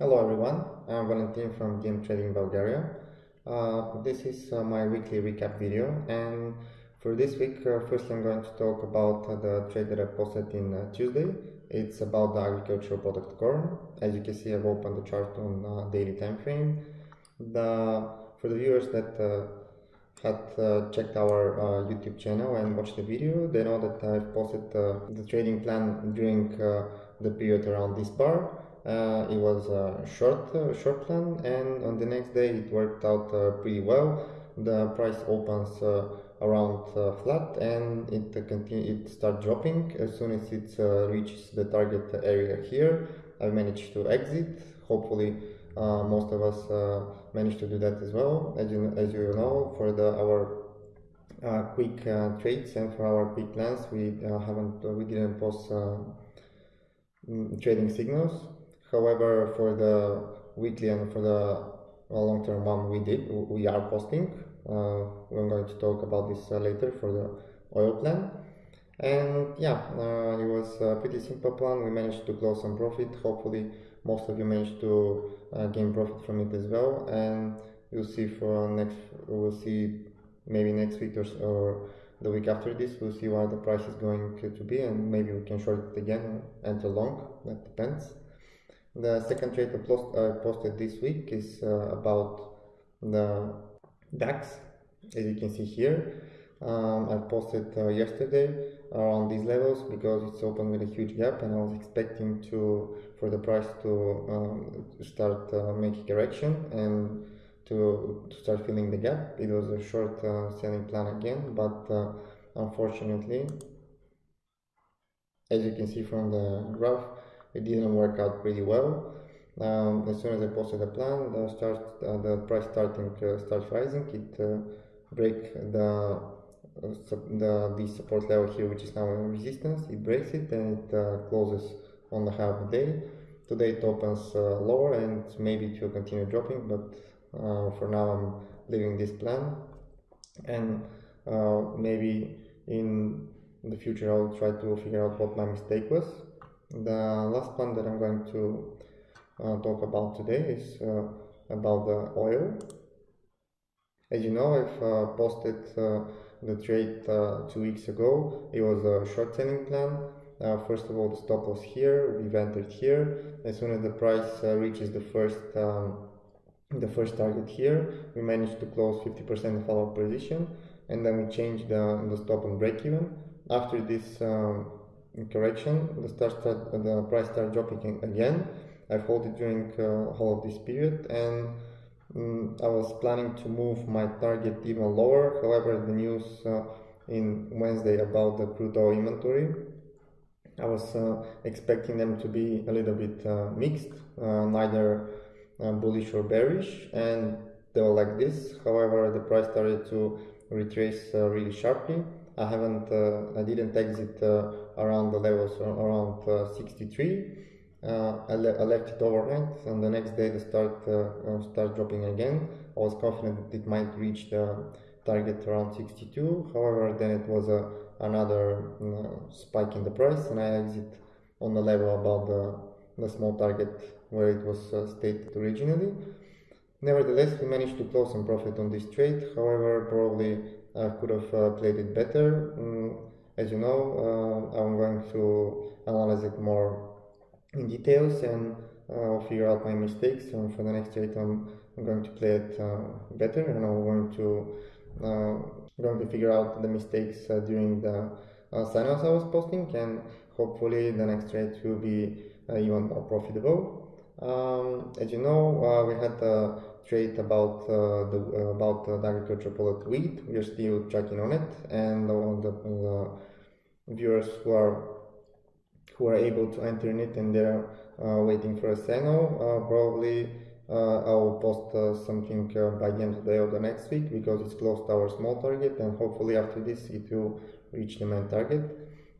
Hello everyone, I'm Valentin from DM Trading Bulgaria. Uh, this is uh, my weekly recap video and for this week uh, first I'm going to talk about the trade that I posted in uh, Tuesday. It's about the agricultural product corn. As you can see I've opened the chart on uh, daily time frame. The, for the viewers that uh, had checked our YouTube channel and watched the video, they know that I've posted the trading plan during the period around this bar it was a short uh, short plan and on the next day it worked out uh, pretty well. The price opens uh, around uh, flat and it uh, continue it start dropping. As soon as it reaches the target area here I managed to exit. Hopefully most of us managed to do that as well. As you as you know for the our uh, quick uh, trades and for our quick plans we uh, haven't we didn't post mm, trading signals However, for the weekly and for the long-term one, we did, we are posting. Uh, we're going to talk about this uh, later for the oil plan. And yeah, uh, it was a pretty simple plan. We managed to close some profit. Hopefully, most of you managed to uh, gain profit from it as well. And you'll see for next, we'll see maybe next week or, or the week after this, we'll see what the price is going to be, and maybe we can short it again and long. That depends. The second trade I posted this week is uh, about the DAX, as you can see here. Um, I posted uh, yesterday around these levels because it's open with a huge gap and I was expecting to for the price to um, start uh, making correction and to, to start filling the gap. It was a short uh, selling plan again, but uh, unfortunately, as you can see from the graph, it didn't work out pretty well. Um, as soon as I posted the plan, the start uh, the price starting uh, starts rising. It uh, break the uh, the the support level here, which is now a resistance. It breaks it and it uh, closes on the the day. Today it opens uh, lower and maybe it will continue dropping, but for now I'm leaving this plan and maybe in the future I'll try to figure out what my mistake was the last one that I'm going to uh, talk about today is uh, about the oil. As you know, I've uh, posted uh, the trade uh, two weeks ago. It was a short selling plan. Uh, first of all, the stop was here. We've entered here. As soon as the price reaches the first um, the first target here, we managed to close 50% of our position, and then we changed the, the stop and break even. After this um, correction, the start the price start dropping again. I've held it during uh, whole of this period and um, I was planning to move my target even lower. However, the news uh, in Wednesday about the crude oil inventory, I was uh, expecting them to be a little bit uh, mixed, uh, neither uh, bullish or bearish, and they were like this. However, the price started to retrace really sharply I haven't, uh, I didn't exit uh, around the levels around uh, 63. I, le I, left it overnight, and the next day the start start dropping again. I was confident it might reach the target around 62. However, then it was a another spike in the price, and I exit on the level above the, the small target where it was uh, stated originally. Nevertheless, we managed to close some profit on this trade. However, probably I could have uh, played it better. Mm, as you know, uh, I'm going to analyze it more in details and uh, figure out my mistakes. And for the next trade, I'm, I'm going to play it uh, better, and I'm going to uh, going to figure out the mistakes uh, during the uh, I was posting, and hopefully the next trade will be even more profitable. Um, as you know, we had trade about uh, the uh, about the agricultural product wheat. We are still checking on it, and the, the viewers who are who are able to enter in it and they're uh, waiting for a signal, probably I'll post something by the end of the day or the next week because it's close to our small target, and hopefully after this it will reach the main target.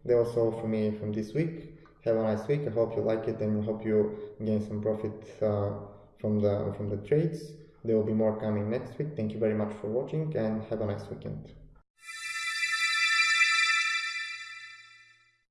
That was all for me from this week. Have a nice week. I hope you like it and hope you gain some profit uh, from the from the trades. There will be more coming next week. Thank you very much for watching and have a nice weekend.